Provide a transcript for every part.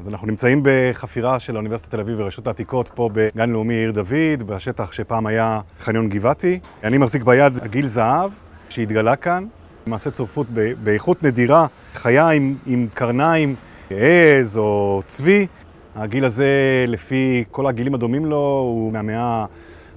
אז אנחנו נמצאים בחפירה של האוניברסיטת תל אביב ורשות העתיקות פה בגן לאומי עיר דוד, בשטח שפעם היה חניון גבעתי. אני מחזיק ביד עגיל זהב שהתגלה כאן, למעשה צורפות באיכות נדירה, חיה עם, עם קרניים, עז או צבי. העגיל הזה, לפי כל העגילים הדומים לו, הוא מהמאה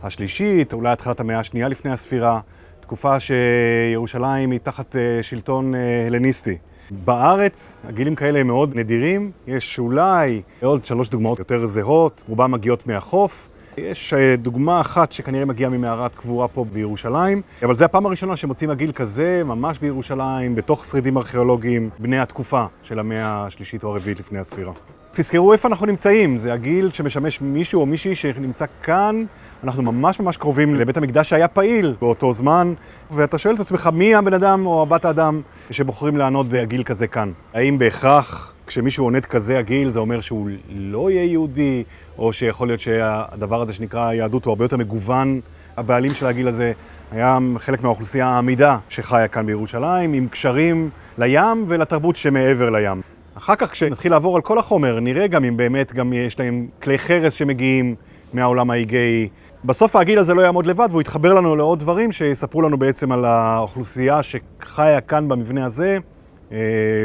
השלישית, אולי התחלת המאה השנייה לפני הספירה, תקופה שירושלים היא תחת שלטון הלניסטי. בארץ הגילים כאלה הם מאוד נדירים, יש אולי עוד שלוש דוגמאות יותר זהות, רובן מגיעות מהחוף. יש דוגמה אחת שכנראה מגיעה ממערת קבורה פה בירושלים, אבל זו הפעם הראשונה שמוצאים עגיל כזה ממש בירושלים, בתוך שרידים ארכיאולוגיים בני התקופה של המאה השלישית או הרביעית לפני הספירה. תזכרו איפה אנחנו נמצאים, זה הגיל שמשמש מישהו או מישהי שנמצא כאן, אנחנו ממש ממש קרובים לבית המקדש שהיה פעיל באותו זמן, ואתה שואל את עצמך מי הבן אדם או הבת האדם שבוחרים לענוד הגיל כזה כאן. האם בהכרח כשמישהו עונד כזה הגיל זה אומר שהוא לא יהיה יהודי, או שיכול להיות שהדבר הזה שנקרא יהדות הוא הרבה יותר מגוון, הבעלים של הגיל הזה היה חלק מהאוכלוסייה העמידה שחיה כאן בירושלים, עם קשרים לים ולתרבות שמעבר לים. אחר כך כשנתחיל לעבור על כל החומר, נראה גם אם באמת גם יש להם כלי חרס שמגיעים מהעולם האיגאי. בסוף הגיל הזה לא יעמוד לבד והוא יתחבר לנו לעוד דברים שיספרו לנו בעצם על האוכלוסייה שחיה כאן במבנה הזה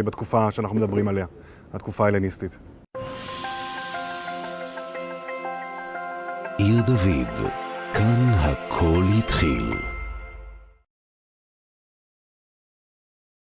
בתקופה שאנחנו מדברים עליה, התקופה ההלניסטית. עיר דוד, כאן הכל התחיל.